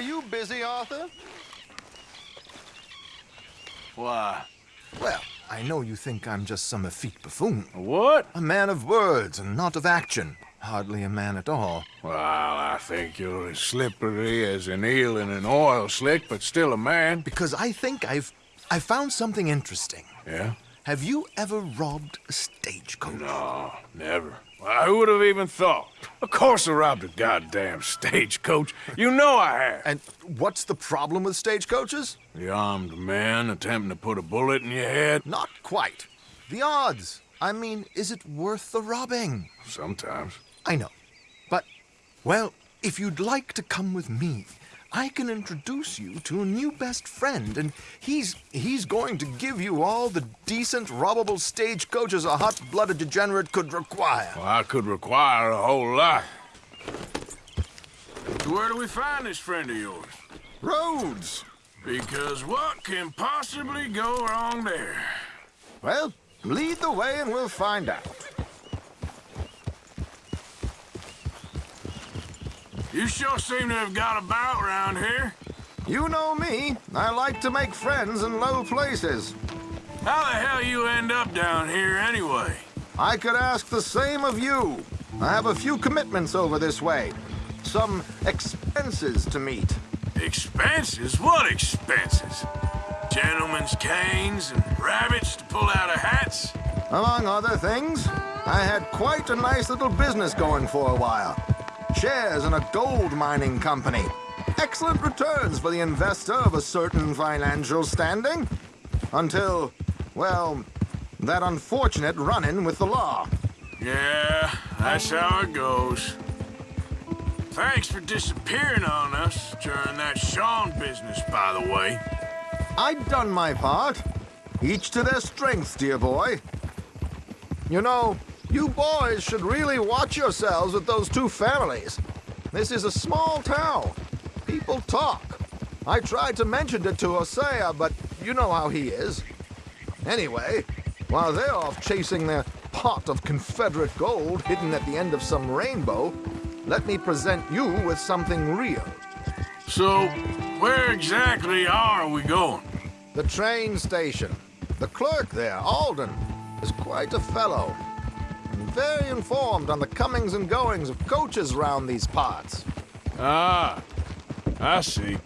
Are you busy, Arthur? Why? Well, I know you think I'm just some effete buffoon. What? A man of words and not of action. Hardly a man at all. Well, I think you're as slippery as an eel in an oil slick, but still a man. Because I think I've... I found something interesting. Yeah? Have you ever robbed a stagecoach? No, never. Well, who would have even thought? Of course I robbed a goddamn stagecoach. You know I have. And what's the problem with stagecoaches? The armed man attempting to put a bullet in your head? Not quite. The odds. I mean, is it worth the robbing? Sometimes. I know. But, well, if you'd like to come with me, I can introduce you to a new best friend, and he's he's going to give you all the decent, robbable stagecoaches a hot-blooded degenerate could require. Well, I could require a whole lot. Where do we find this friend of yours? Rhodes! Because what can possibly go wrong there? Well, lead the way and we'll find out. You sure seem to have got about around here. You know me. I like to make friends in low places. How the hell you end up down here anyway? I could ask the same of you. I have a few commitments over this way. Some expenses to meet. Expenses? What expenses? Gentlemen's canes and rabbits to pull out of hats? Among other things, I had quite a nice little business going for a while. Shares in a gold mining company. Excellent returns for the investor of a certain financial standing. Until, well, that unfortunate run-in with the law. Yeah, that's how it goes. Thanks for disappearing on us during that Sean business, by the way. I'd done my part. Each to their strengths, dear boy. You know, you boys should really watch yourselves with those two families. This is a small town. People talk. I tried to mention it to Hosea, but you know how he is. Anyway, while they're off chasing their pot of Confederate gold hidden at the end of some rainbow, let me present you with something real. So, where exactly are we going? The train station. The clerk there, Alden, is quite a fellow. Very informed on the comings and goings of coaches round these parts. Ah, I see.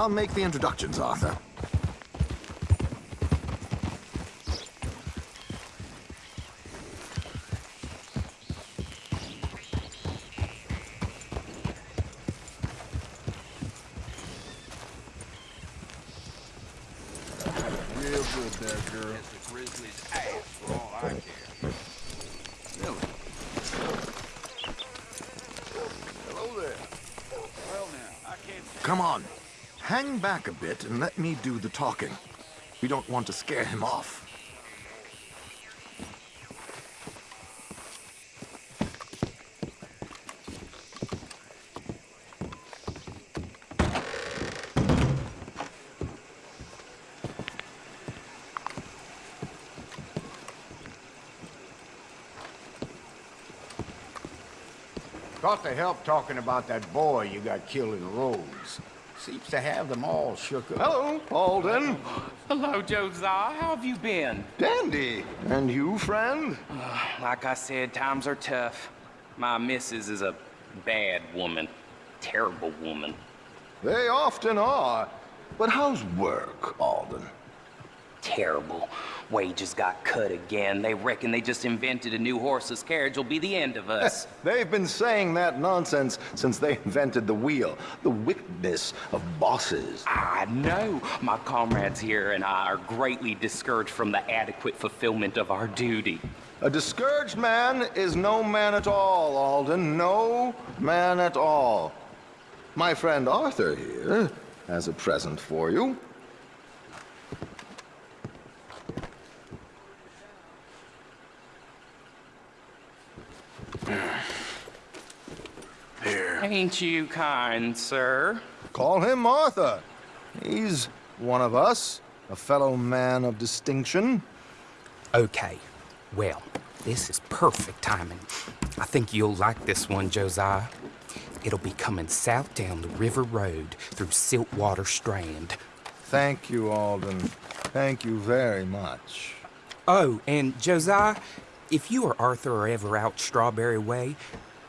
I'll make the introductions, Arthur. Real good there, girl. Hello there. Come on. Back a bit and let me do the talking. We don't want to scare him off. Got to help talking about that boy you got killed in Rhodes. Seems to have them all shook up. Hello, Alden. Hello, Josiah. How have you been? Dandy. And you, friend? Uh, like I said, times are tough. My missus is a bad woman. Terrible woman. They often are. But how's work, Alden? terrible. Wages got cut again. They reckon they just invented a new horseless carriage will be the end of us. They've been saying that nonsense since they invented the wheel. The wickedness of bosses. I know. My comrades here and I are greatly discouraged from the adequate fulfillment of our duty. A discouraged man is no man at all, Alden. No man at all. My friend Arthur here has a present for you. Ain't you kind, sir? Call him Arthur. He's one of us, a fellow man of distinction. Okay. Well, this is perfect timing. I think you'll like this one, Josiah. It'll be coming south down the river road through Siltwater Strand. Thank you, Alden. Thank you very much. Oh, and Josiah, if you or Arthur are ever out Strawberry Way,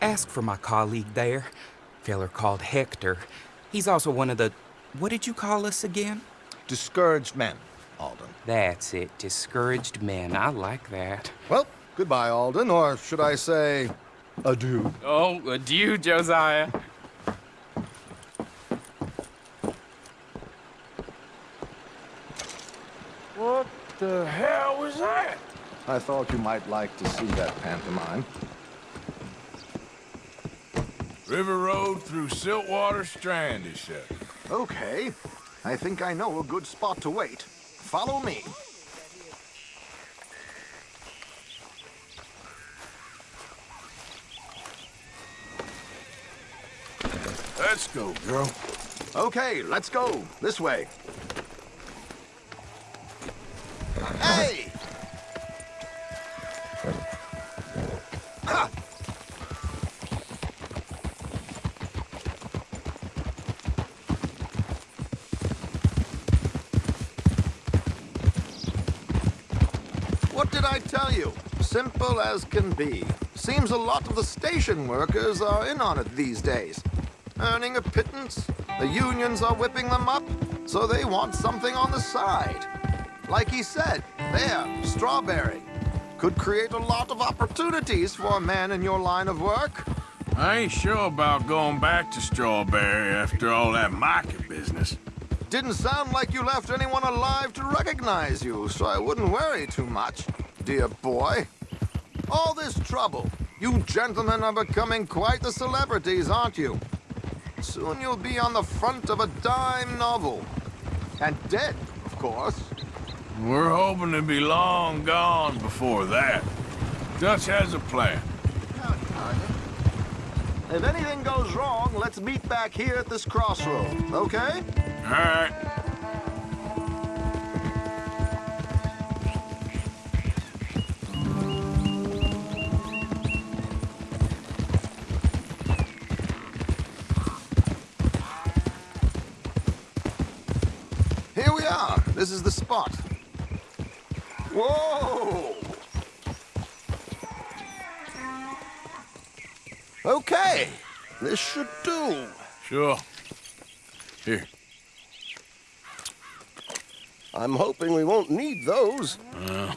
ask for my colleague there. Feller called Hector. He's also one of the. What did you call us again? Discouraged men, Alden. That's it. Discouraged men. I like that. Well, goodbye, Alden, or should I say, adieu. Oh, adieu, Josiah. What the hell was that? I thought you might like to see that pantomime. River Road through Siltwater Strand, is said. Okay, I think I know a good spot to wait. Follow me. Let's go, girl. Okay, let's go. This way. As can be. Seems a lot of the station workers are in on it these days. Earning a pittance, the unions are whipping them up, so they want something on the side. Like he said, there, strawberry. Could create a lot of opportunities for a man in your line of work. I ain't sure about going back to Strawberry after all that market business. Didn't sound like you left anyone alive to recognize you, so I wouldn't worry too much, dear boy. All this trouble. You gentlemen are becoming quite the celebrities, aren't you? Soon you'll be on the front of a dime novel. And dead, of course. We're hoping to be long gone before that. Dutch has a plan. If anything goes wrong, let's meet back here at this crossroad, okay? All right. Here we are. This is the spot. Whoa! Okay, this should do. Sure. Here. I'm hoping we won't need those. Uh,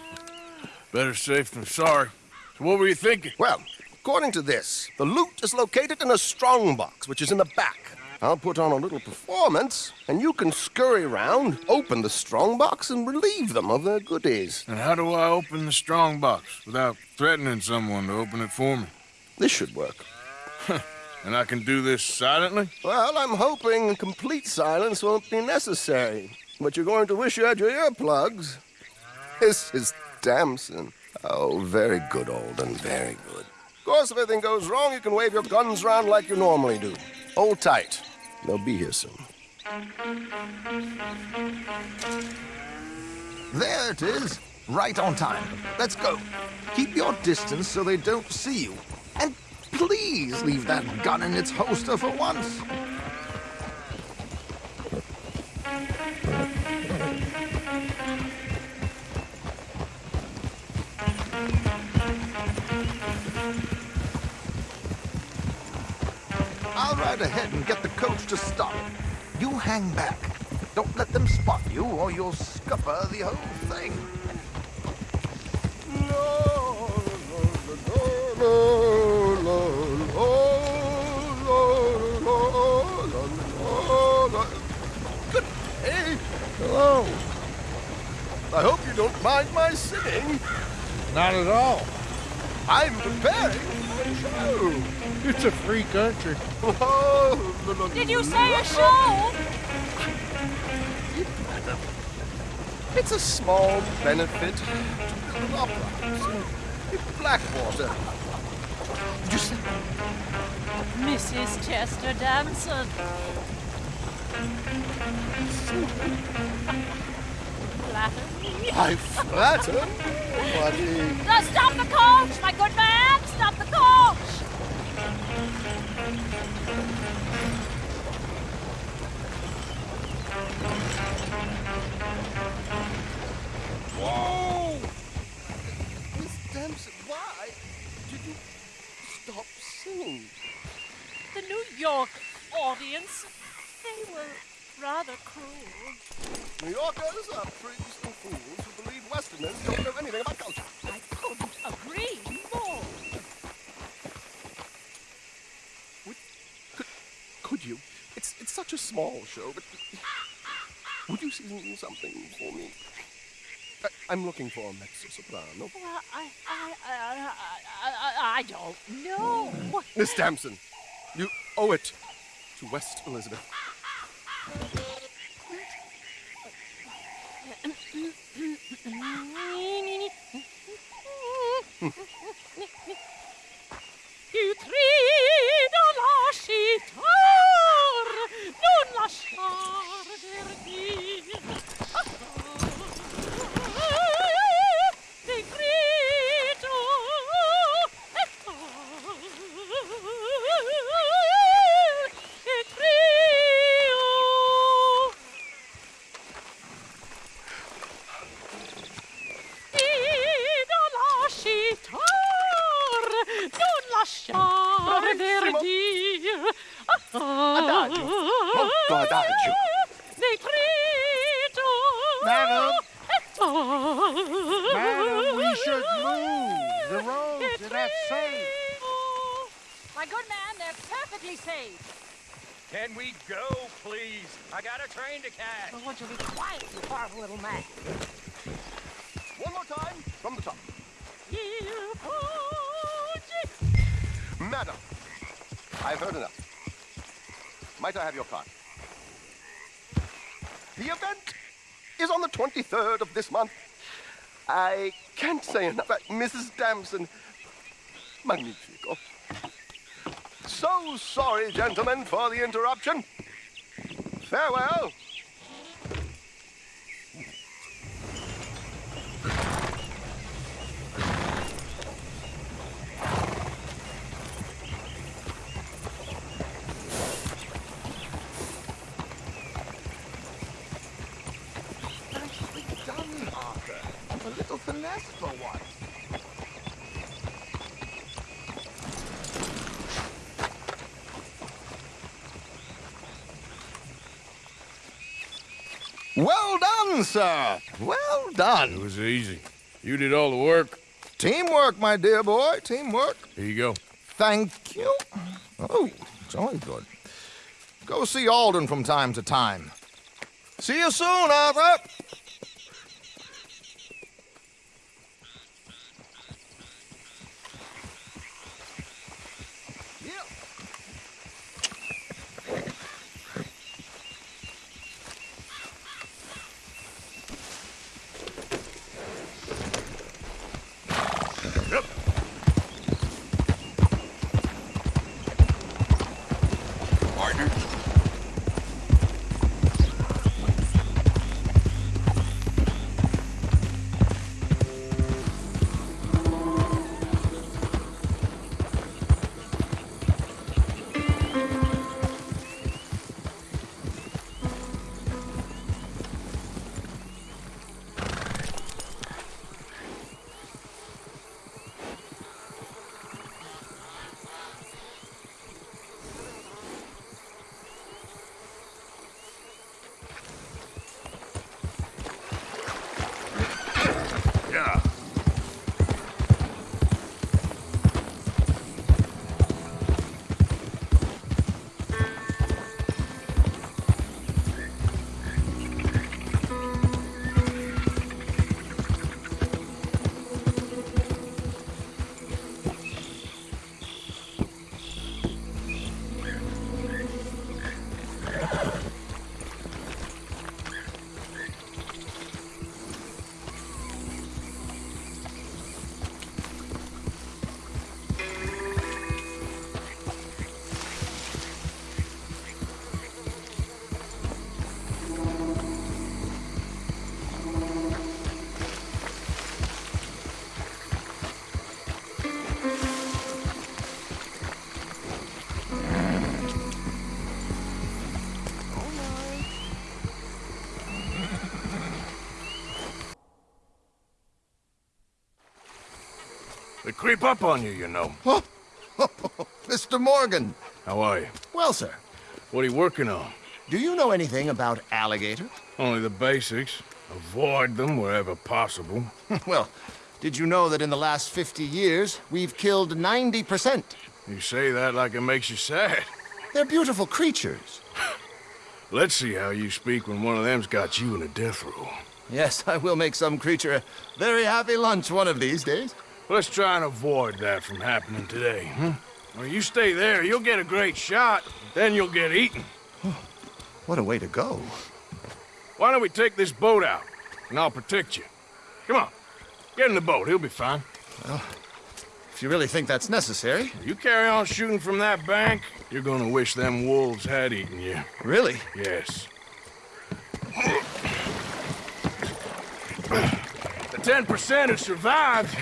better safe than sorry. So what were you thinking? Well, according to this, the loot is located in a strongbox, which is in the back. I'll put on a little performance, and you can scurry around, open the strongbox, and relieve them of their goodies. And how do I open the strong box without threatening someone to open it for me? This should work. And I can do this silently? Well, I'm hoping complete silence won't be necessary. But you're going to wish you had your earplugs. This is Damson. Oh, very good, Alden, very good. Of course, if anything goes wrong, you can wave your guns around like you normally do. Hold tight. They'll be here soon. There it is. Right on time. Let's go. Keep your distance so they don't see you. And please leave that gun in its holster for once. I'll ride ahead and get the coach to stop. You hang back. Don't let them spot you, or you'll scupper the whole thing. Good day. Hello. I hope you don't mind my singing. Not at all. I'm preparing for a show. It's a free country. Oh, Did you say a show? It's a small benefit to build opera house in Blackwater. Did you say? Mrs. Chester Damson. Flatter me. I flatter. Now stop the coach, my good man! Stop the coach! Whoa! Miss Dempsey, why did you stop singing? The New York audience, they were rather cruel. New Yorkers are prigs and fools who believe Westerners don't know anything about culture. I couldn't agree more. Could, could you? It's it's such a small show, but would you sing something for me? I, I'm looking for a mezzo soprano. Well, I, I, I, I, I, I don't know. Miss Damson, you owe it to West Elizabeth. Lasciar. Decreto non lasciar verdir. Adagio, molto adagio. Decreto. Madam. Madam, Madam, we should move. The roads are not safe. My good man, they're perfectly safe. Can we go, please? I got a train to catch. Well, would you to be quiet, you horrible little man? One more time from the top. Madam, I've heard enough. Might I have your card? The event is on the 23rd of this month. I can't say enough. about Mrs. Damson, magnifico. So sorry, gentlemen, for the interruption. Farewell. Nicely done, Arthur. A little finesse for once. Well done, sir. Well done. It was easy. You did all the work. Teamwork, my dear boy. Teamwork. Here you go. Thank you. Oh, jolly good. Go see Alden from time to time. See you soon, Arthur. Creep up on you, you know. Oh, Mr. Morgan. How are you? Well, sir, What are you working on? do you know anything about alligators? Only the basics. Avoid them wherever possible. well, did you know that in the last 50 years, we've killed 90%? You say that like it makes you sad. They're beautiful creatures. Let's see how you speak when one of them's got you in a death row. Yes, I will make some creature a very happy lunch one of these days. Let's try and avoid that from happening today, huh? When you stay there, you'll get a great shot, then you'll get eaten. What a way to go. Why don't we take this boat out, and I'll protect you. Come on, get in the boat, he'll be fine. Well, if you really think that's necessary. You carry on shooting from that bank, you're gonna wish them wolves had eaten you. Really? Yes. The 10% who survived,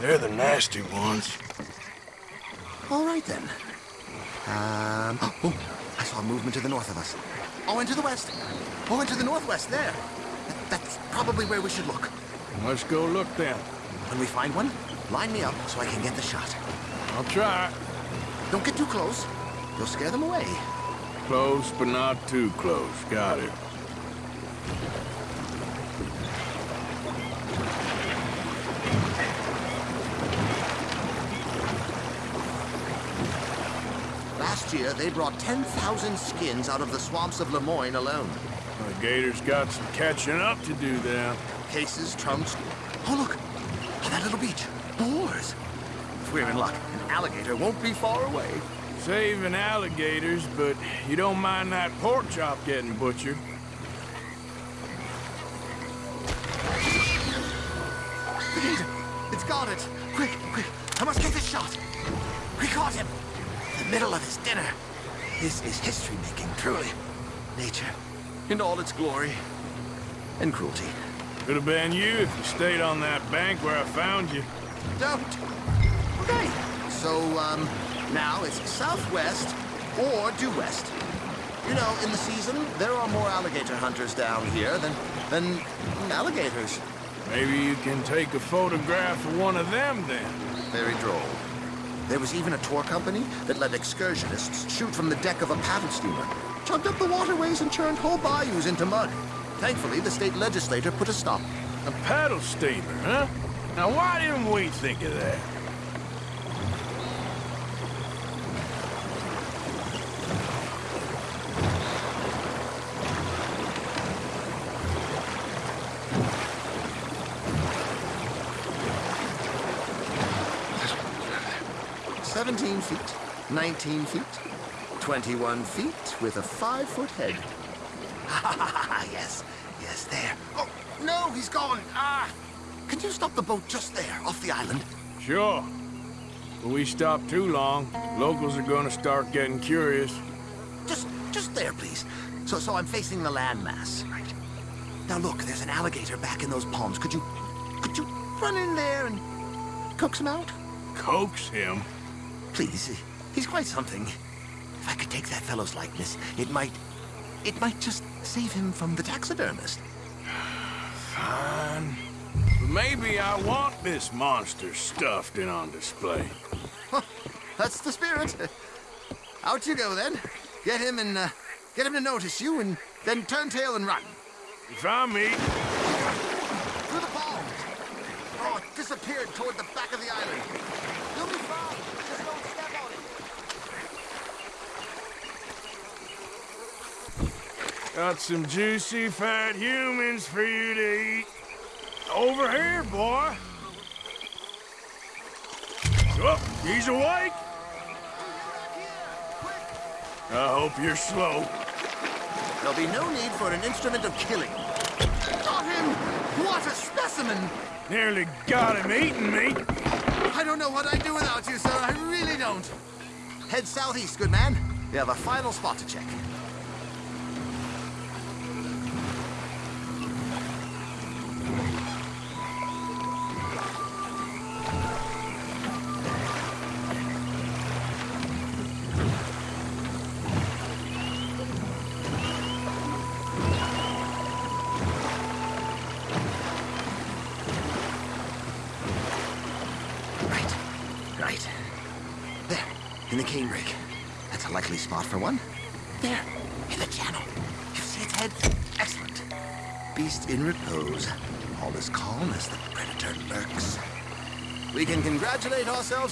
they're the nasty ones. All right, then. Um, oh, I saw movement to the north of us. Oh, and to the west. Oh, and to the northwest, there. That- That's probably where we should look. Let's go look then. When we find one, line me up so I can get the shot. I'll try. Don't get too close. You'll scare them away. Close, but not too close. Got it. Last year, they brought 10,000 skins out of the swamps of Lemoyne alone. The Gator's got some catching up to do then. Cases, trunks. Oh, look! On that little beach. Boars! If we're in luck, an alligator won't be far away. Saving alligators, but you don't mind that pork chop getting butchered. The gator! It's got it! Quick, quick! I must get this shot! We caught him! The middle of his dinner. This is history-making, truly. Nature, in all its glory and cruelty. Could have been you if you stayed on that bank where I found you. Don't. Okay. So, um, now it's southwest or due west. You know, in the season, there are more alligator hunters down here than, than alligators. Maybe you can take a photograph of one of them then. Very droll. There was even a tour company that let excursionists shoot from the deck of a paddle steamer, chugged up the waterways and churned whole bayous into mud. Thankfully, the state legislature put a stop. A paddle steamer, huh? Now why didn't we think of that? Seventeen feet, nineteen feet, twenty-one feet with a five-foot head. Ah, yes, yes, there. Oh, no, he's gone. Ah! Can you stop the boat just there, off the island? Sure. But we stop too long, locals are gonna start getting curious. Just, just there, please. So, so I'm facing the landmass. Right. Now look, there's an alligator back in those palms. Could you, could you run in there and coax him out? Coax him? Please, he's quite something. If I could take that fellow's likeness, it might, it might just save him from the taxidermist. Fine. But maybe I want this monster stuffed and on display. That's the spirit. Out you go then. Get him and uh, get him to notice you, and then turn tail and run. You found me. Through the palms. Oh, it disappeared toward the back of the island. You'll be fine. Just don't step on it. Got some juicy fat humans for you to eat. Over here, boy. Oh, he's awake. I hope you're slow. There'll be no need for an instrument of killing. Got him! What a specimen! Nearly got him eating me. I don't know what I'd do without you, sir. I really don't. Head southeast, good man. We have a final spot to check.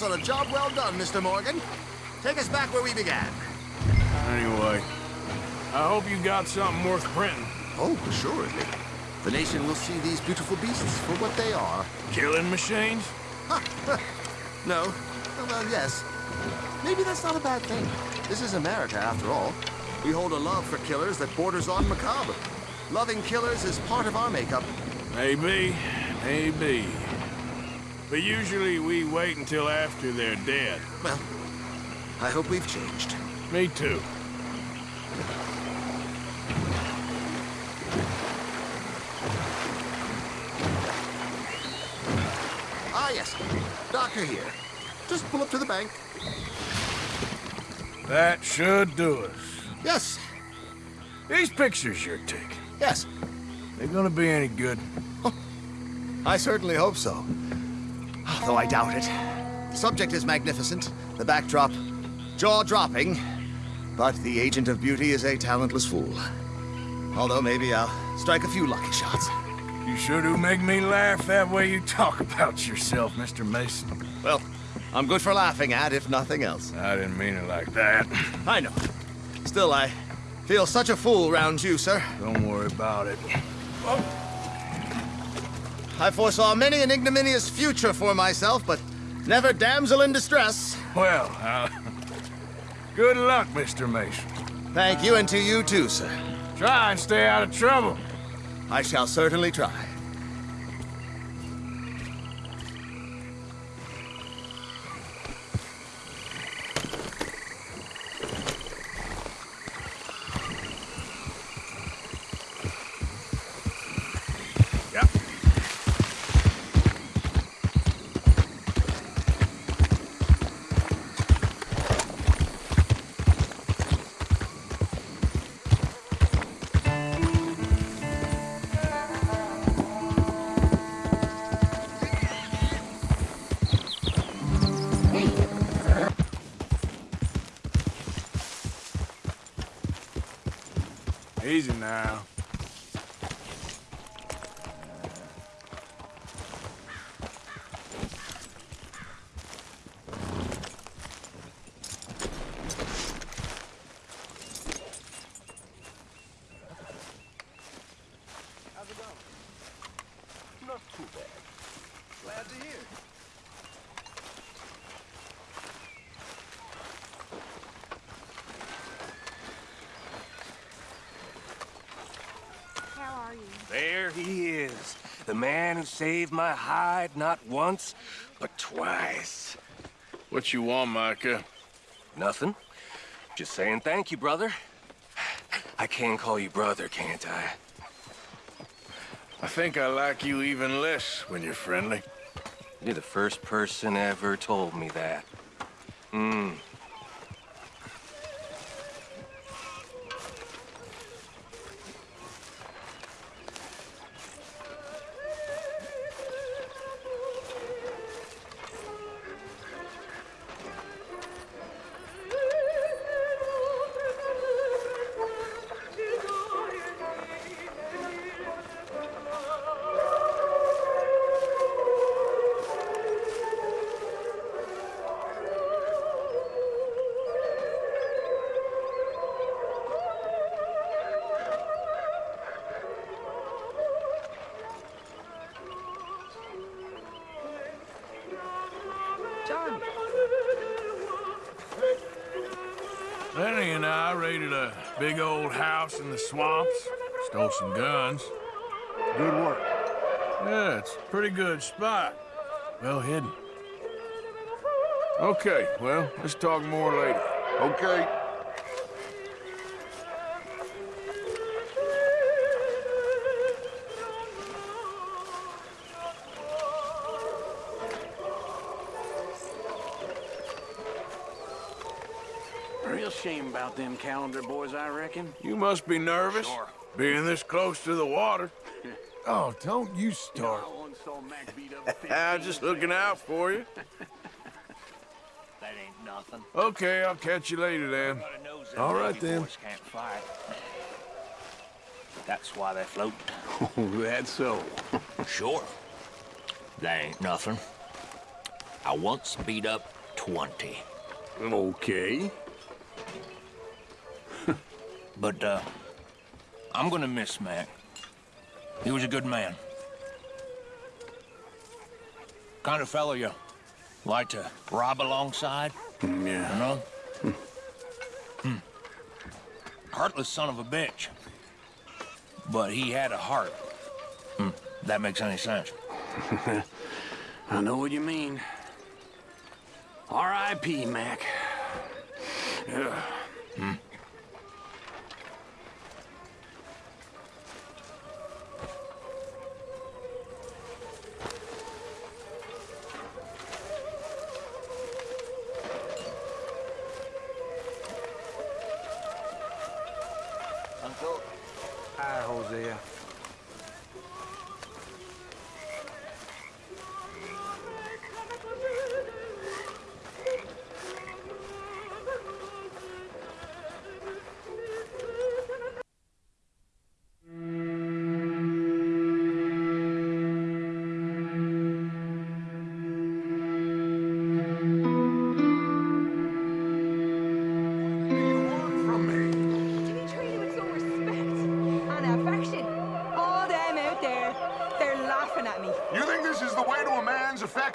On a job well done, Mr. Morgan. Take us back where we began. Anyway, I hope you got something worth printing. Oh, assuredly. The nation will see these beautiful beasts for what they are. Killing machines? No. Oh, well, yes. Maybe that's not a bad thing. This is America, after all. We hold a love for killers that borders on macabre. Loving killers is part of our makeup. Maybe, maybe. But usually we wait until after they're dead. Well, I hope we've changed. Me too. Ah, yes. Doctor here. Just pull up to the bank. That should do us. Yes, These pictures you're taking, yes. They're gonna be any good? I certainly hope so. Though I doubt it. The subject is magnificent, the backdrop jaw-dropping, but the agent of beauty is a talentless fool. Although maybe I'll strike a few lucky shots. You sure do make me laugh that way you talk about yourself, Mr. Mason. Well, I'm good for laughing at, if nothing else. I didn't mean it like that. I know. Still, I feel such a fool round you, sir. Don't worry about it. Oh. I foresaw many an ignominious future for myself, but never damsel in distress. Well, uh, good luck, Mr. Mason. Thank you, and to you too, sir. Try and stay out of trouble. I shall certainly try. Man saved my hide not once, but twice. What you want, Micah? Nothing. Just saying thank you, brother. I can call you brother, can't I? I think I like you even less when you're friendly. You're the first person ever told me that. Hmm. Raided a big old house in the swamps. Stole some guns. Good work. Yeah, it's a pretty good spot. Well hidden. Okay, well, let's talk more later. Okay. About them Callander boys, I reckon. You must be nervous, Sure. being this close to the water. Oh, don't you start. I once saw Mac beat up a I'm just looking out for you. That ain't nothing. Okay, I'll catch you later then. Everybody knows them All right then. boys can't fight. That's why they float. That's so. Sure. That ain't nothing. I once beat up 20. Okay. But, uh, I'm gonna miss Mac. He was a good man. Kind of fellow you like to rob alongside, Yeah. you know? Hmm. Heartless son of a bitch. But he had a heart. Hmm. That makes any sense. I know what you mean. R.I.P., Mac. Ugh.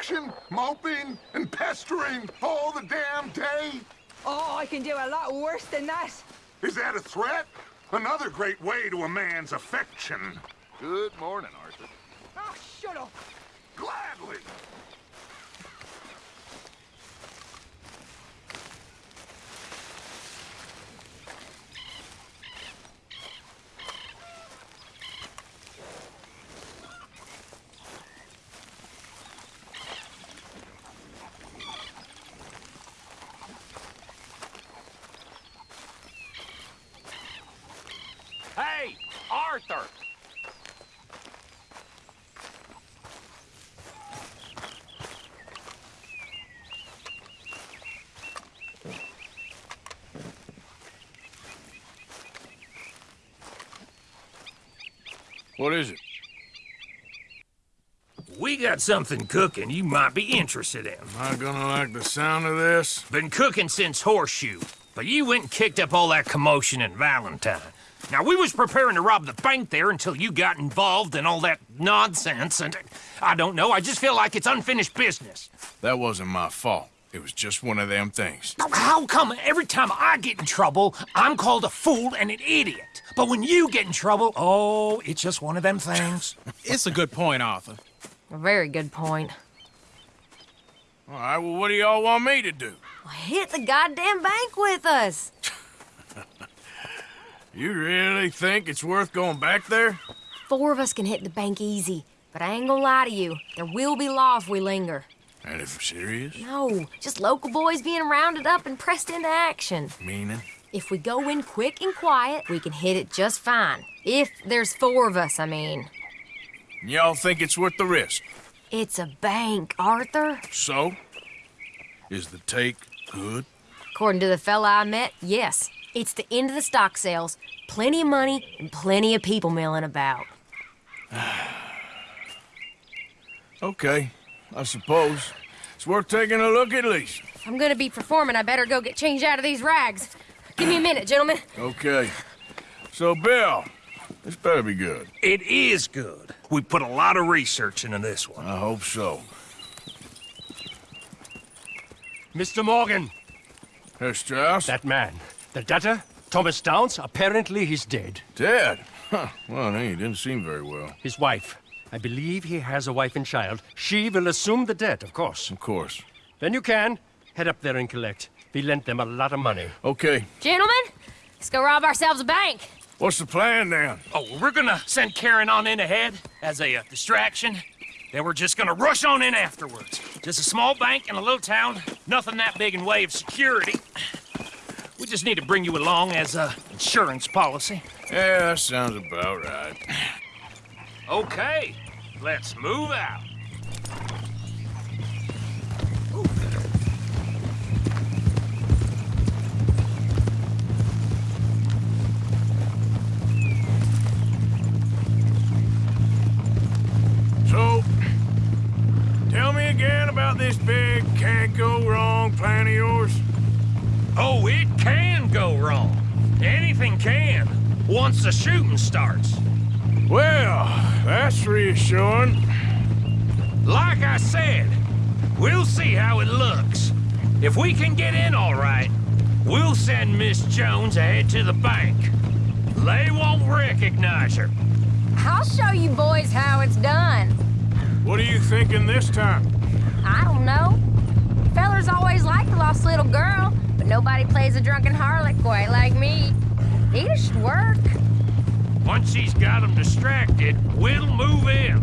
Man's? Moping and pestering all the damn day? Oh, I can do a lot worse than that. Is that a threat? Another great way to a man's affection. Good morning, Arthur. Oh, shut up. Gladly. Hey, Arthur! What is it? We got something cooking you might be interested in. Am I gonna like the sound of this? Been cooking since Horseshoe, but you went and kicked up all that commotion in Valentine. Now, we was preparing to rob the bank there until you got involved in all that nonsense, and I don't know, I just feel like it's unfinished business. That wasn't my fault. It was just one of them things. How come every time I get in trouble, I'm called a fool and an idiot? But when you get in trouble, oh, it's just one of them things. It's a good point, Arthur. A very good point. All right, well, what do y'all want me to do? Hit the goddamn bank with us. You really think it's worth going back there? Four of us can hit the bank easy, but I ain't gonna lie to you. There will be law if we linger. And if we're serious? No, just local boys being rounded up and pressed into action. Meaning? If we go in quick and quiet, we can hit it just fine. If there's four of us, I mean. Y'all think it's worth the risk? It's a bank, Arthur. So? Is the take good? According to the fella I met, yes. It's the end of the stock sales. Plenty of money and plenty of people milling about. Okay, I suppose. It's worth taking a look at least. I'm gonna be performing, I better go get changed out of these rags. Give me a minute, gentlemen. Okay. So, Bill, this better be good. It is good. We put a lot of research into this one. I hope so. Mr. Morgan. Herr Strauss? That man. The debtor, Thomas Downs, apparently he's dead. Dead? Huh. Well, he didn't seem very well. His wife. I believe he has a wife and child. She will assume the debt, of course. Of course. Then you can head up there and collect. We lent them a lot of money. Okay. Gentlemen, let's go rob ourselves a bank. What's the plan then? Oh, we're gonna send Karen on in ahead as a uh, distraction. Then we're just gonna rush on in afterwards. Just a small bank in a little town. Nothing that big in way of security. We just need to bring you along as a insurance policy. Yeah, that sounds about right. Okay, let's move out. So, tell me again about this big can't-go-wrong plan of yours. Oh, it can go wrong. Anything can, once the shooting starts. Well, that's reassuring. Like I said, we'll see how it looks. If we can get in all right, we'll send Miss Jones ahead to the bank. They won't recognize her. I'll show you boys how it's done. What are you thinking this time? I don't know. Fellers always like the lost little girl, but nobody plays a drunken harlot quite like me. It should work. Once she's got them distracted, we'll move in.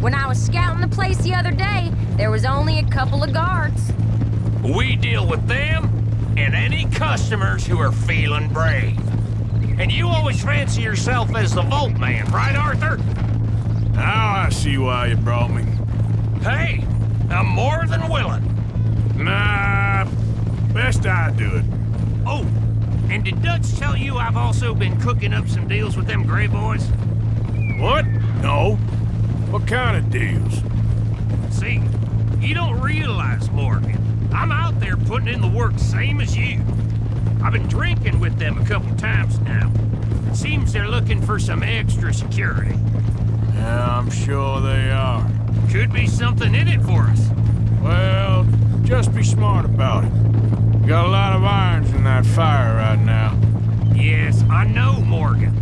When I was scouting the place the other day, there was only a couple of guards. We deal with them and any customers who are feeling brave. And you always fancy yourself as the Vault Man, right, Arthur? Now I see why you brought me. Hey, I'm more than willing. Nah, best I do it. Oh, and did Dutch tell you I've also been cooking up some deals with them Gray Boys? What? No. What kind of deals? See, you don't realize, Morgan. I'm out there putting in the work same as you. I've been drinking with them a couple times now. Seems they're looking for some extra security. Yeah, I'm sure they are. Could be something in it for us. Well, just be smart about it. You got a lot of irons in that fire right now. Yes, I know, Morgan.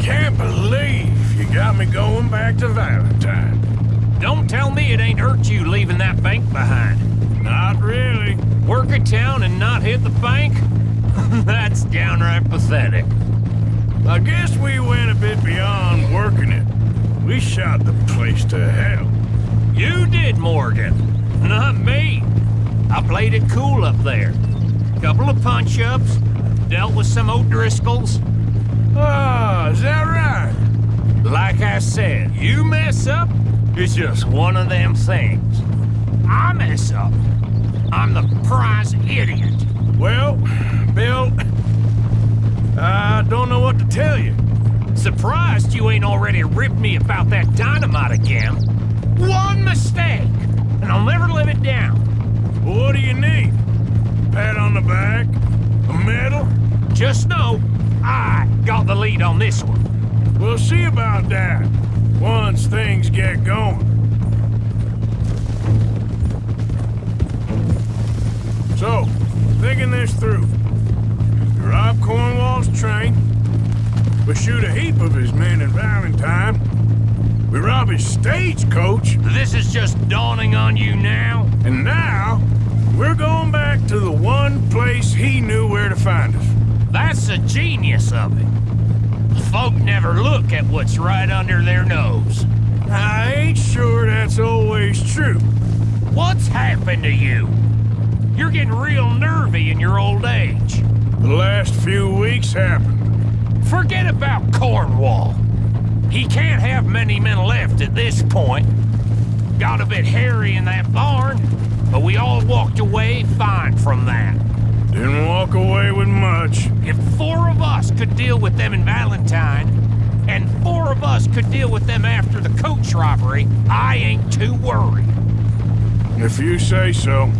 Can't believe you got me going back to Valentine. Don't tell me it ain't hurt you leaving that bank behind. Not really. Work a town and not hit the bank? That's downright pathetic. I guess we went a bit beyond working it. We shot the place to hell. You did, Morgan. Not me. I played it cool up there. Couple of punch-ups, dealt with some O'Driscolls. Ah, is that right? Like I said, you mess up, it's just one of them things. I mess up. I'm the prize idiot. Well, Bill, I don't know what to tell you. Surprised you ain't already ripped me about that dynamite again. One mistake, and I'll never live it down. What do you need? Pat on the back? A medal? Just know, I got the lead on this one. We'll see about that once things get going. So, thinking this through. We rob Cornwall's train. We shoot a heap of his men in Valentine. We rob his stagecoach. This is just dawning on you now? And now, we're going back to the one place he knew where to find us. That's the genius of it. Folk never look at what's right under their nose. I ain't sure that's always true. What's happened to you? You're getting real nervy in your old age. The last few weeks happened. Forget about Cornwall. He can't have many men left at this point. Got a bit hairy in that barn, but we all walked away fine from that. Didn't walk away with much. If four of us could deal with them in Valentine, and four of us could deal with them after the coach robbery, I ain't too worried. If you say so.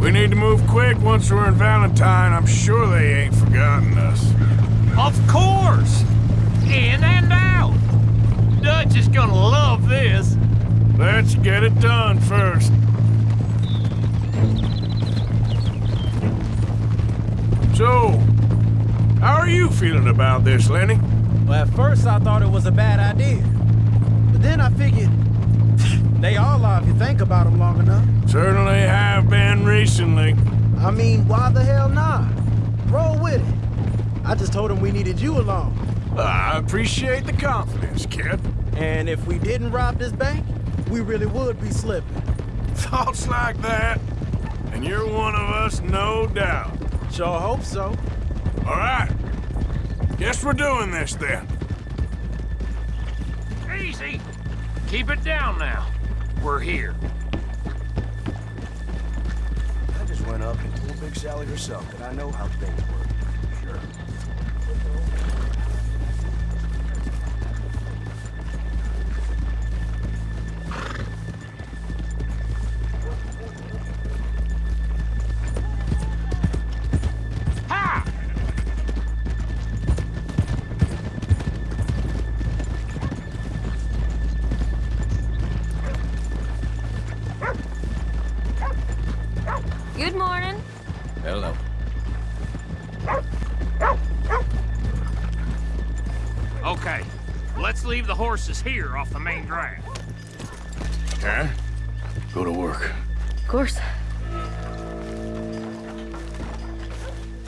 We need to move quick once we're in Valentine. I'm sure they ain't forgotten us. Of course! In and out! Dutch is gonna love this. Let's get it done first. So, how are you feeling about this, Lenny? Well, at first I thought it was a bad idea. But then I figured, they all are if you think about them long enough. Certainly have been recently. I mean, why the hell not? Roll with it. I just told him we needed you along. I appreciate the confidence, kid. And if we didn't rob this bank, we really would be slipping. Thoughts like that, and you're one of us, no doubt. Sure hope so. All right. Guess we're doing this then. Easy. Keep it down now. We're here. I just went up and told Big Sally herself that I know how things work. Sure. Leave the horses here off the main drive. Karen, go to work. Of course.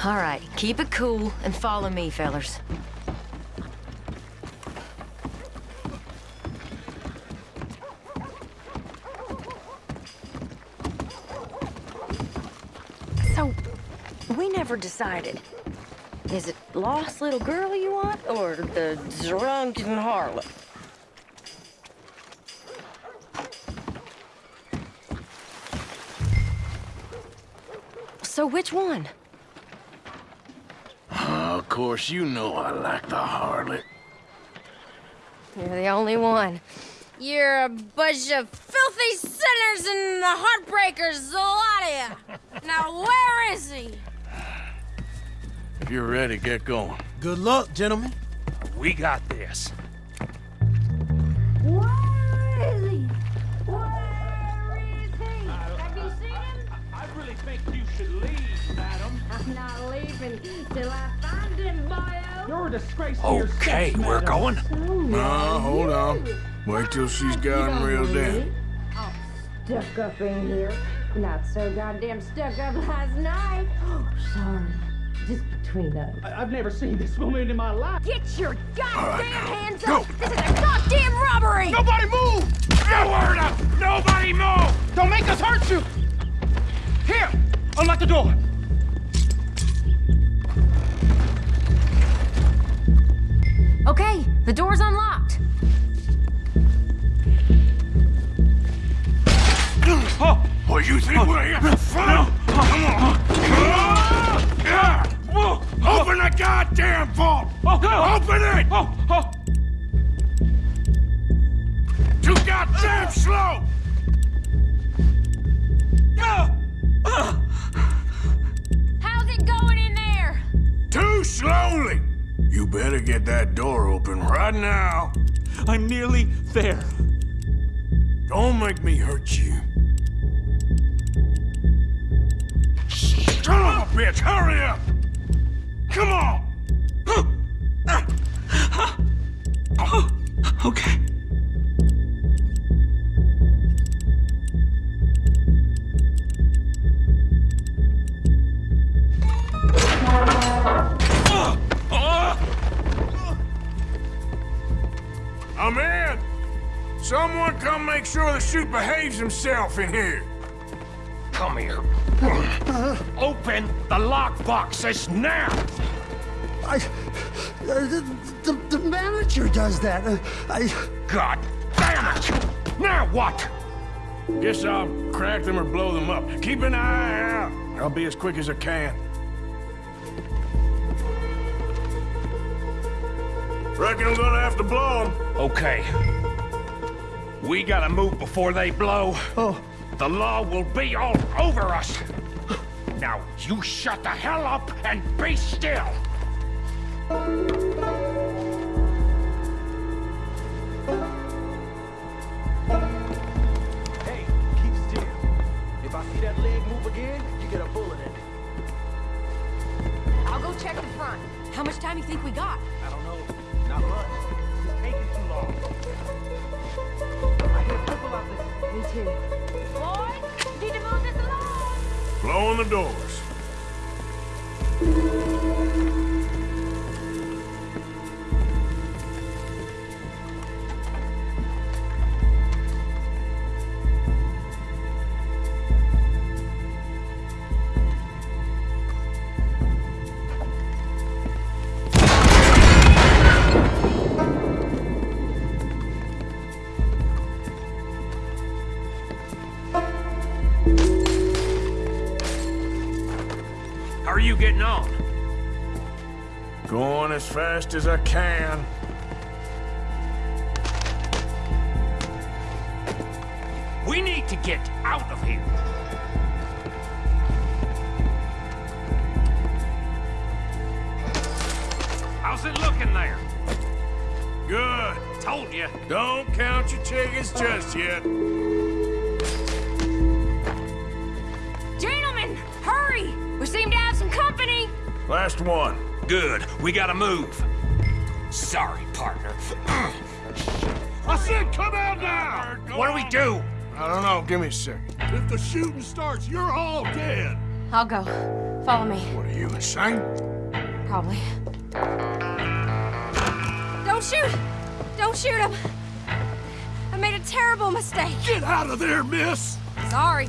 All right, keep it cool and follow me, fellers. So, we never decided. Is it lost little girl you want, or the drunken harlot? Which one? Ah, of course, you know I like the harlot. You're the only one. You're a bunch of filthy sinners and the heartbreakers, the lot of you. Now, where is he? If you're ready, get going. Good luck, gentlemen. We got this. Not till I find him, boyo. You're a disgrace to Okay, yourself, we're madam. going. No, hold on. Wait till she's got him reeled in. Stuck up in here. Not so goddamn stuck up last night. Oh, sorry. Just between us. I- I've never seen this woman in my life. Get your goddamn now, hands go. up! This is a goddamn robbery! Nobody move! No word up! Nobody move! Don't make us hurt you! Here! Unlock the door! The door's unlocked. Oh, what you think we're here for oh, fun? Come oh, on. Open the goddamn vault! Oh, Open it! Too goddamn slow! How's it going in there? Too slowly! Better get that door open right now. I'm nearly there. Don't make me hurt you. Son of a bitch, hurry up! Come on! Okay. Himself in here. Come here. Open the lockbox this now! I. Uh, the, the, the manager does that. Uh, I. God damn it! Now what? Guess I'll crack them or blow them up. Keep an eye out. I'll be as quick as I can. Reckon I'm gonna have to blow them. Okay. We gotta move before they blow. Oh. The law will be all over us. Now, you shut the hell up and be still. Fast as I can. We need to get out of here. How's it looking there? Good. Told you. Don't count your chickens just yet. Gentlemen, hurry! We seem to have some company. Last one. Good. We gotta move. I said come out now! What do we do? I don't know. Give me a second. If the shooting starts, you're all dead. I'll go. Follow me. What are you, insane? Probably. Don't shoot! Don't shoot him! I made a terrible mistake. Get out of there, miss! Sorry.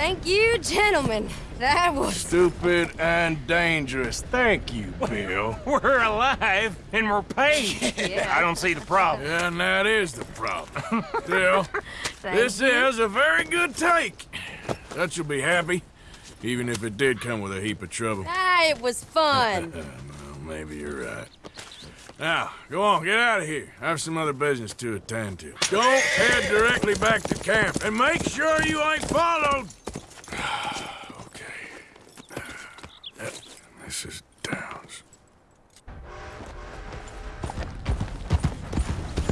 Thank you, gentlemen. That was. Stupid and dangerous. Thank you, Bill. We're alive and we're paid. Yeah. I don't see the problem. Yeah, and that is the problem. Bill, this you. is a very good take. That you'll be happy, even if it did come with a heap of trouble. Ah, it was fun. Well, maybe you're right. Now, go on, get out of here. I have some other business to attend to. Don't head directly back to camp, and make sure you ain't followed. Ah, okay. Uh, this is Downs.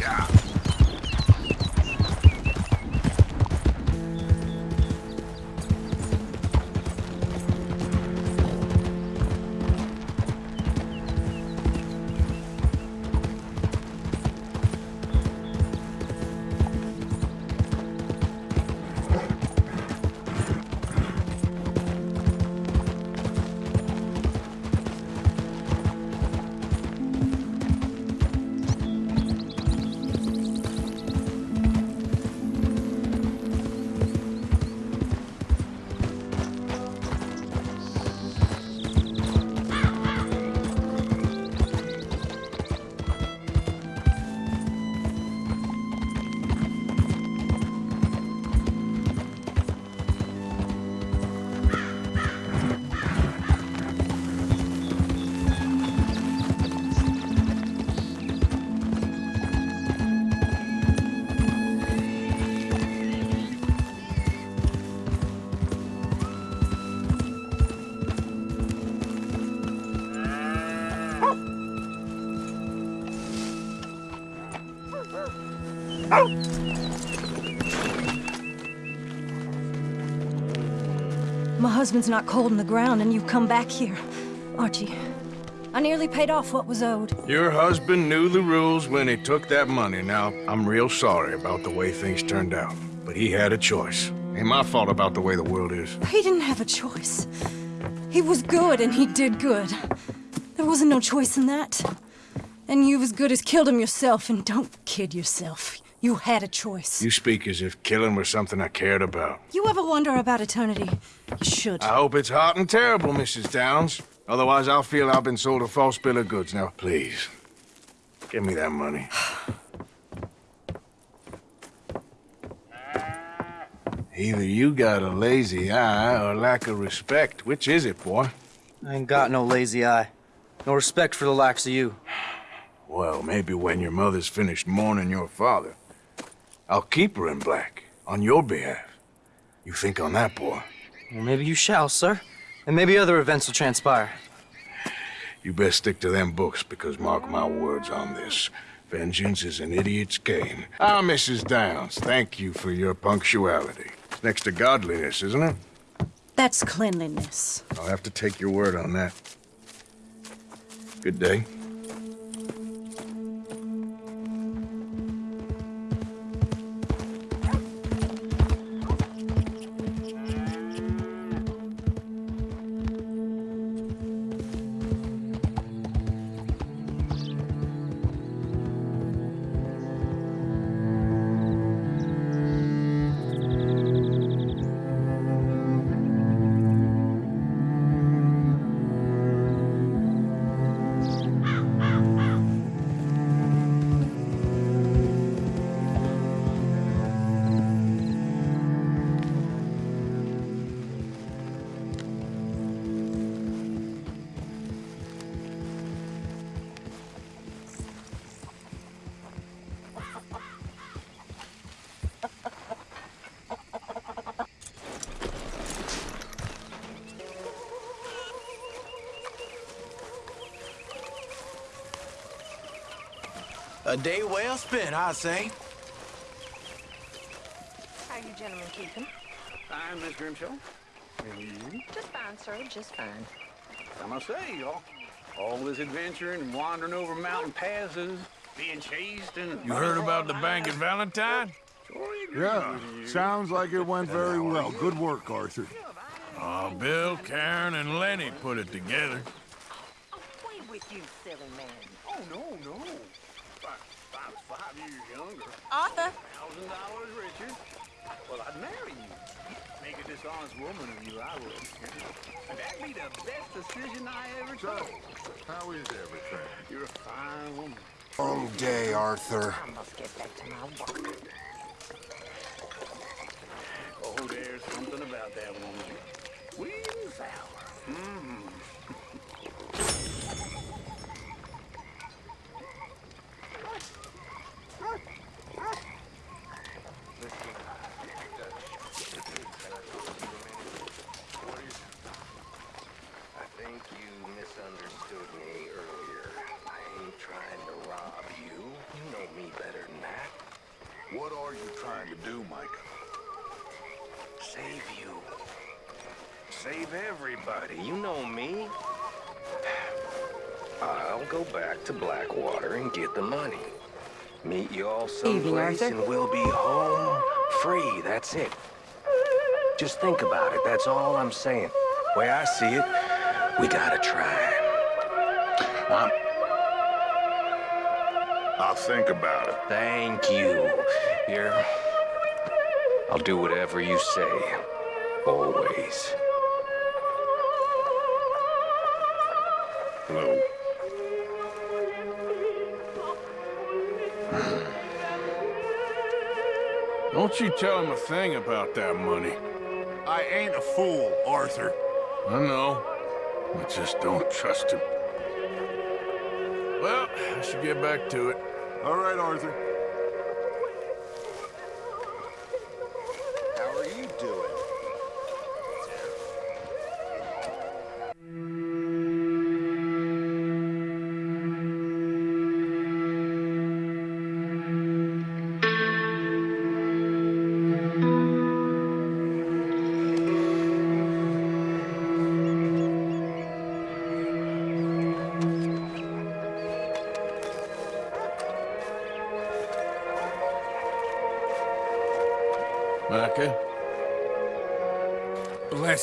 My husband's not cold in the ground, and you've come back here. Archie, I nearly paid off what was owed. Your husband knew the rules when he took that money. Now, I'm real sorry about the way things turned out. But he had a choice. Ain't my fault about the way the world is. He didn't have a choice. He was good, and he did good. There wasn't no choice in that. And you've as good as killed him yourself, and don't kid yourself. You had a choice. You speak as if killing was something I cared about. You ever wonder about eternity? You should. I hope it's hot and terrible, Mrs. Downs. Otherwise, I'll feel I've been sold a false bill of goods. Now, please, give me that money. Either you got a lazy eye or lack of respect. Which is it, boy? I ain't got no lazy eye. No respect for the likes of you. Well, maybe when your mother's finished mourning your father, I'll keep her in black on your behalf. You think on that, boy? Well, maybe you shall, sir. And maybe other events will transpire. You best stick to them books, because mark my words on this. Vengeance is an idiot's game. Ah, Mrs. Downs, thank you for your punctuality. It's next to godliness, isn't it? That's cleanliness. I'll have to take your word on that. Good day. A day well spent, I say. How you gentlemen keeping? Fine, Miss Grimshaw. And you? Just fine, sir. Just fine. I must say, y'all, all this adventuring and wandering over mountain passes, being chased and... You heard about the bank at Valentine? Yeah, sounds like it went very well. Good work, Arthur. Oh, Bill, Karen, and Lenny put it together. Away with you, silly man. Oh, no, no. If I, if I was five years younger, Arthur. thousand dollars richer, well, I'd marry you. Make a dishonest woman of you, I would. And that'd be the best decision I ever took. How is everything? You're a fine woman. All day, Arthur. I must get back to my work. Oh, there's something about that woman. Sweet and sour. Mm. are you trying to do, Micah? Save you. Save everybody. You know me. I'll go back to Blackwater and get the money. Meet you all someplace and we'll be home free. That's it. Just think about it. That's all I'm saying. The way I see it, we gotta try. I'm... I'll think about it. Thank you. Here, I'll do whatever you say. Always. Hello. Hmm. Don't you tell him a thing about that money. I ain't a fool, Arthur. I know. I just don't trust him. Well, I should get back to it. All right, Arthur.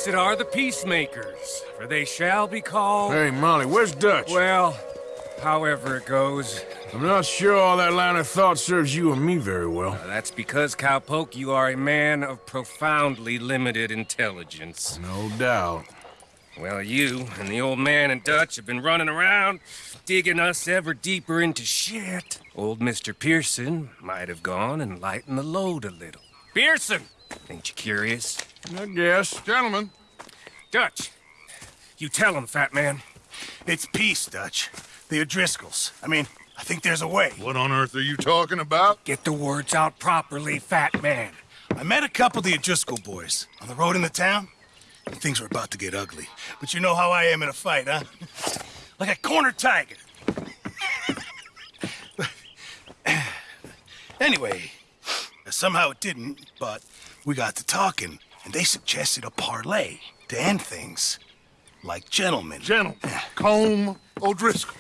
Blessed are the peacemakers, for they shall be called... Hey, Molly, where's Dutch? Well, however it goes. I'm not sure all that line of thought serves you and me very well. Uh, that's because, Cowpoke, you are a man of profoundly limited intelligence. No doubt. Well, you and the old man and Dutch have been running around, digging us ever deeper into shit. Old Mr. Pearson might have gone and lightened the load a little. Pearson! Ain't you curious? Uh, I guess. Gentlemen. Dutch, you tell him, fat man. It's peace, Dutch. The O'Driscolls. I mean, I think there's a way. What on earth are you talking about? Get the words out properly, fat man. I met a couple of the O'Driscoll boys on the road in the town, and things were about to get ugly. But you know how I am in a fight, huh? like a corner tiger. anyway, somehow it didn't, but we got to talking, and they suggested a parlay to end things. Like gentlemen. Gentlemen. Colm O'Driscoll.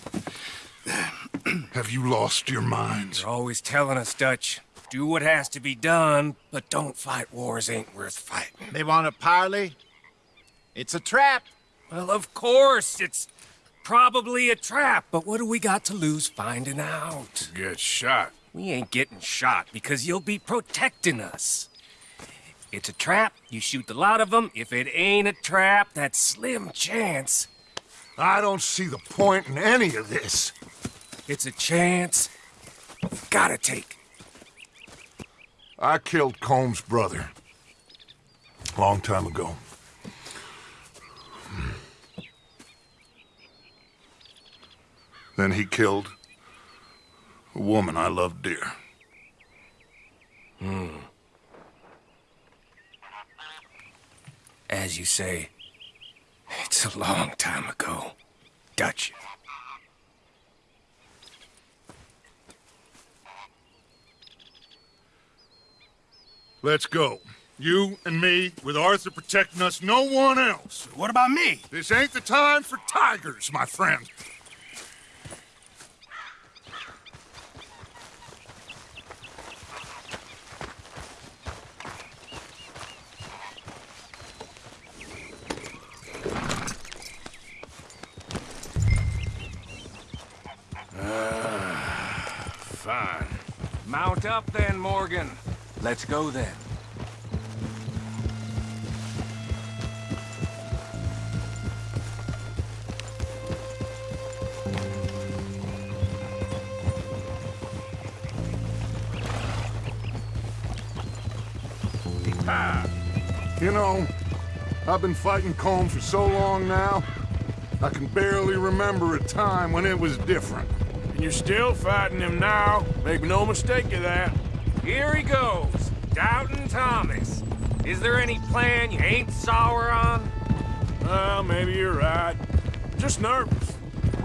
Have you lost your minds? You're always telling us, Dutch. Do what has to be done, but don't fight wars ain't worth fighting. They want a parley? It's a trap. Well, of course, it's probably a trap, but what do we got to lose finding out? Get shot. We ain't getting shot because you'll be protecting us. It's a trap, you shoot the lot of them. If it ain't a trap, that's slim chance. I don't see the point in any of this. It's a chance. You've Gotta take. I killed Colm's brother. Long time ago. Then he killed a woman I loved dear. Hmm. As you say, it's a long time ago. Dutch. Let's go. You and me, with Arthur protecting us, no one else. What about me? This ain't the time for tigers, my friend. Fine. Up then, Morgan. Let's go then. Ah. You know, I've been fighting Colm for so long now, I can barely remember a time when it was different. And you're still fighting him now. Make no mistake of that. Here he goes. Doubting Thomas. Is there any plan you ain't sour on? Well, maybe you're right. Just nervous.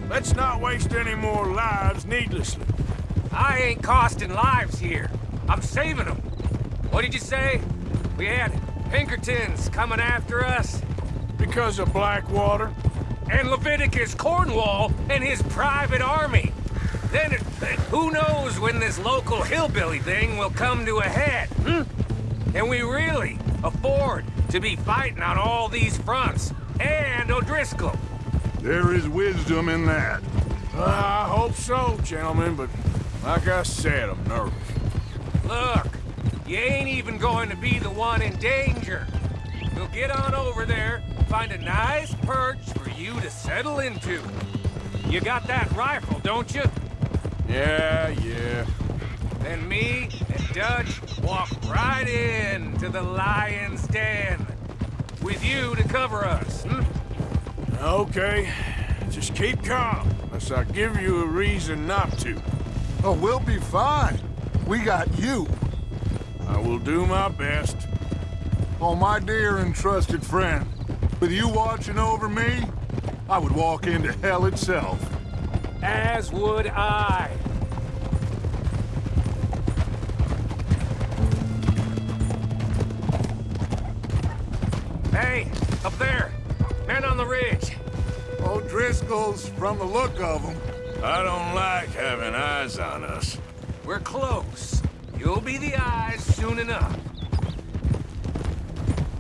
Let's not waste any more lives needlessly. I ain't costing lives here. I'm saving them. What did you say? We had Pinkertons coming after us? Because of Blackwater? And Leviticus Cornwall and his private army. Then it, who knows when this local hillbilly thing will come to a head, hmm? Can we really afford to be fighting on all these fronts? And O'Driscoll. There is wisdom in that. Uh, I hope so, gentlemen, but like I said, I'm nervous. Look, you ain't even going to be the one in danger. We'll get on over there, find a nice perch for you to settle into. You got that rifle, don't you? Yeah, yeah. Then me and Dutch walk right in to the lion's den. With you to cover us, hmm? Okay. Just keep calm, unless I give you a reason not to. Oh, we'll be fine. We got you. I will do my best. Oh, my dear and trusted friend, with you watching over me, I would walk into hell itself. As would I. Hey, up there! Men on the ridge! Oh, O'Driscoll's from the look of them. I don't like having eyes on us. We're close. You'll be the eyes soon enough.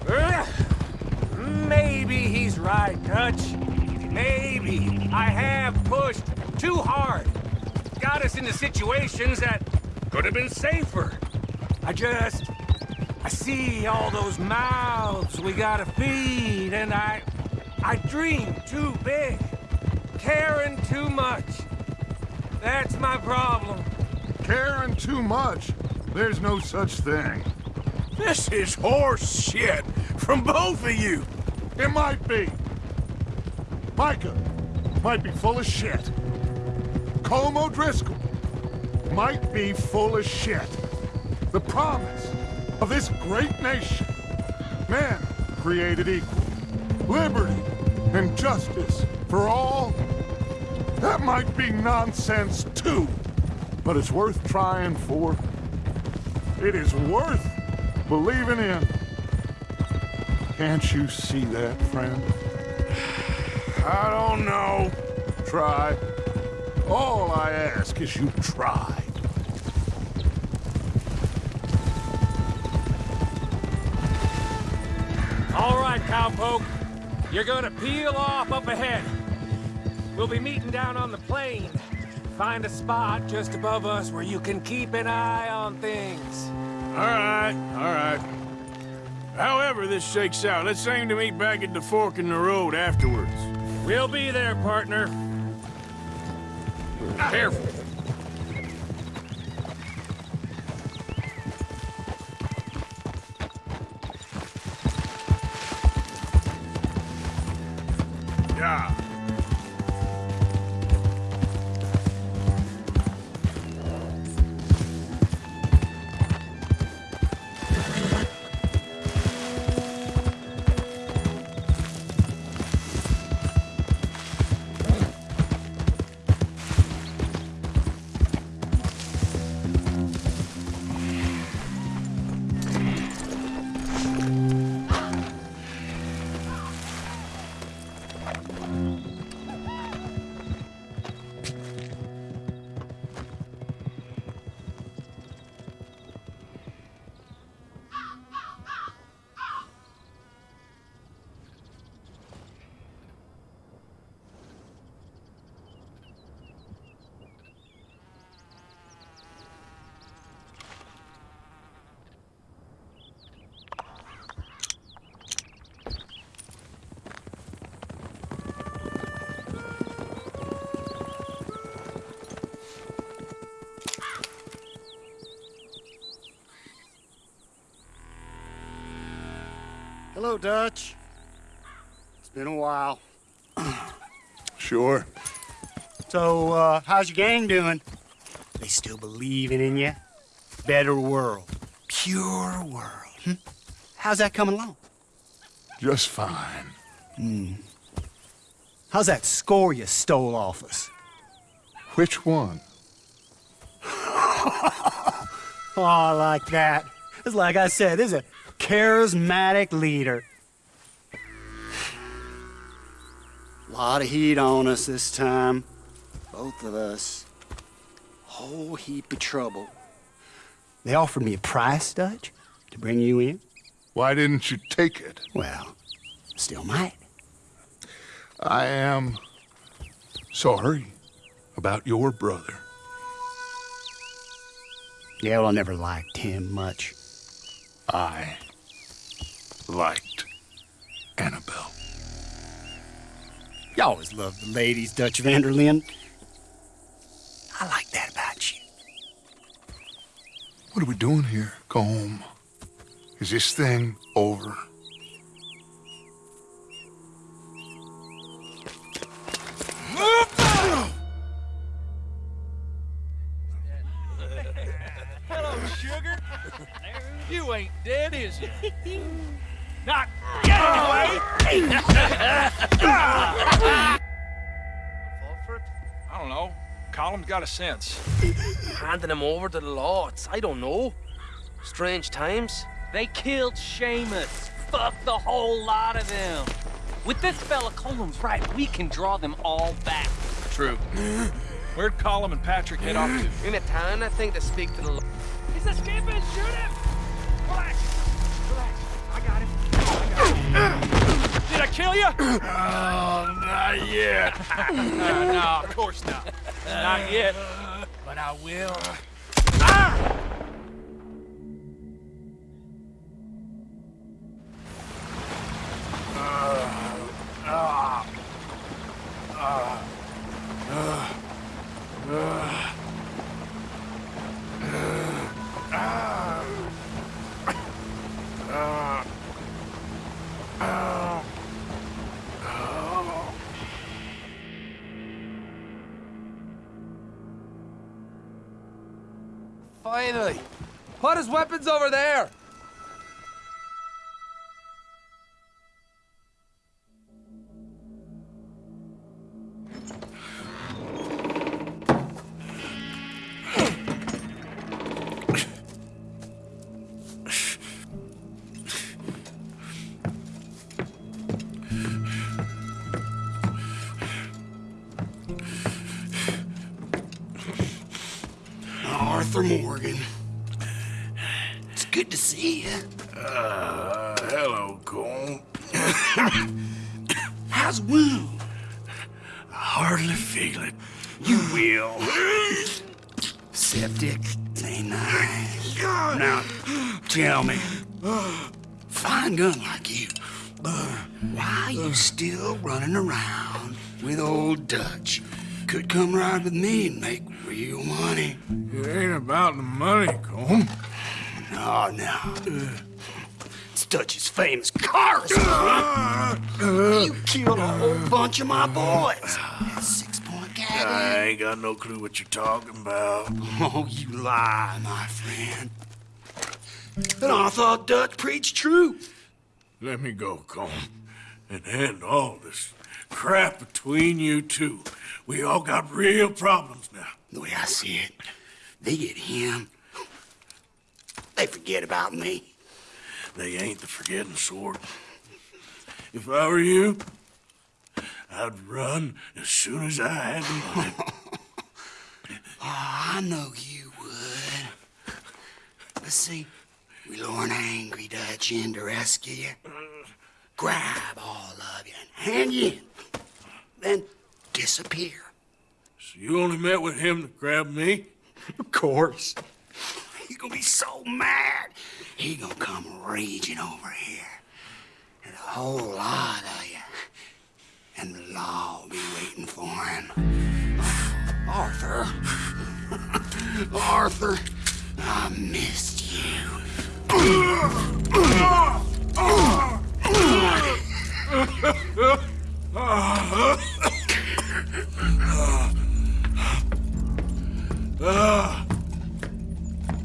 Ugh. Maybe he's right, Dutch. Maybe I have pushed too hard. Got us into situations that could have been safer. I just... I see all those mouths we gotta feed, and I... I dream too big. Caring too much. That's my problem. Caring too much? There's no such thing. This is horse shit from both of you. It might be. Micah might be full of shit. Colm O'Driscoll might be full of shit. The promise of this great nation. Men created equal. Liberty and justice for all. That might be nonsense too. But it's worth trying for. It is worth believing in. Can't you see that, friend? I don't know. Try. All I ask is you try. All right, cowpoke. You're gonna peel off up ahead. We'll be meeting down on the plain. Find a spot just above us where you can keep an eye on things. All right, all right. However this shakes out, let's aim to meet back at the fork in the road afterwards. We'll be there, partner. Careful. Hello, Dutch. It's been a while. Sure. So, uh, how's your gang doing? They still believing in you? Better world. Pure world. Hmm? How's that coming along? Just fine. Hmm. How's that score you stole off us? Which one? oh, I like that. It's like I said, this is a charismatic leader. A Lot of heat on us this time. Both of us. Whole heap of trouble. They offered me a price, Dutch, to bring you in. Why didn't you take it? Well, still might. I am sorry about your brother. Yeah, well, I never liked him much. I liked Annabelle. You always loved the ladies, Dutch van der Linde. I like that about you. What are we doing here? Go home. Is this thing over? Hello, sugar. You ain't dead, is you? Not yet, anyway. Fulford? I don't know. Colm's got a sense. Handing him over to the law, it's, I don't know. Strange times. They killed Seamus. Fuck the whole lot of them. With this fella Colm's right, we can draw them all back. True. Where'd Colm and Patrick head off to? In a town, I think, to speak to the law. He's escaping! Shoot him! Relax. Relax. Did I kill you? Oh, not yet. no, of course not. Not yet. But I will. Weapons over there. Arthur Morgan. Good to see you. Uh, hello, Colm. How's wound? I hardly feel it. You will. Septic. Ain't nice. Now, tell me, fine gun like you, why you still running around with old Dutch? Could come ride with me and make real money. It ain't about the money, Colm. Ah, no, no. It's Dutch's famous car. Uh, uh. you killed a whole bunch of my boys. Six-point gag. I ain't got no clue what you're talking about. Oh, you lie, my friend. But I thought Dutch preached truth. Let me go, Colm, and end all this crap between you two. We all got real problems now. The way I see it, they get him. They forget about me. They ain't the forgetting sort. If I were you, I'd run as soon as I had the money. Oh, I know you would. But see, we lure an angry Dutch in to rescue you. Grab all of you and hand you in. Then disappear. So you only met with him to grab me? Of course gonna be so mad. He gonna come raging over here. And a whole lot of you. And the law will be waiting for him. Arthur. Arthur, I missed you. Ah!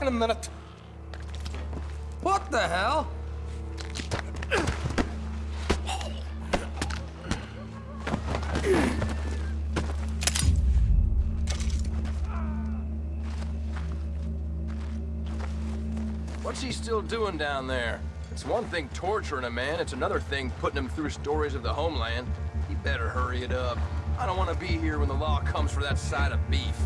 in a minute. What the hell? What's he still doing down there? It's one thing torturing a man, it's another thing putting him through stories of the homeland. He better hurry it up. I don't want to be here when the law comes for that side of beef.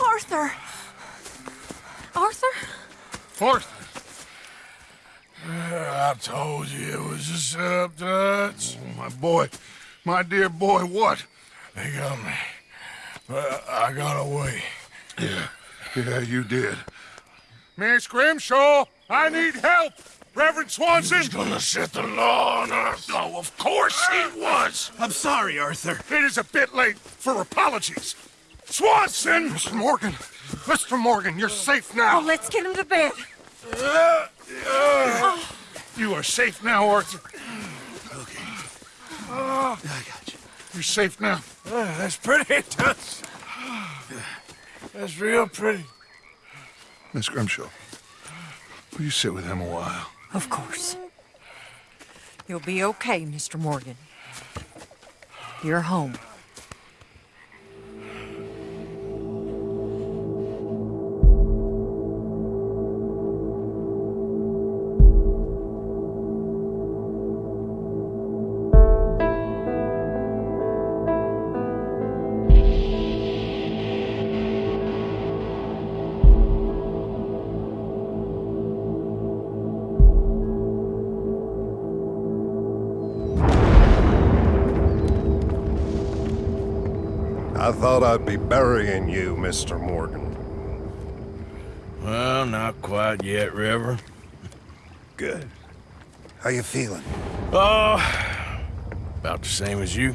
Arthur! Arthur? Arthur. I told you it was a setup, Dutch. My boy, my dear boy, what? They got me. But I got away. Yeah, yeah, you did. Miss Grimshaw, I need help. Reverend Swanson. He's gonna set the law on us. Oh, of course he was. I'm sorry, Arthur. It is a bit late for apologies. Swanson! Mr. Morgan. Mr. Morgan, you're safe now. Oh, let's get him to bed. Uh, uh, You are safe now, Arthur. Okay. I got you. You're safe now. that's pretty, Toots. That's real pretty. Miss Grimshaw, will you sit with him a while? Of course. You'll be okay, Mr. Morgan. You're home. I'd be burying you, Mr. Morgan. Well, not quite yet, River. Good. How you feeling? Oh, about the same as you.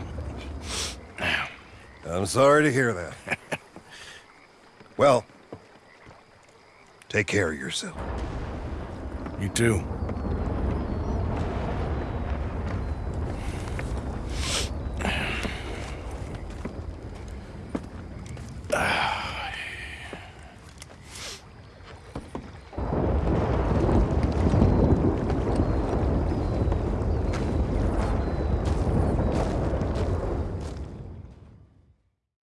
I'm sorry to hear that. well, take care of yourself. You too.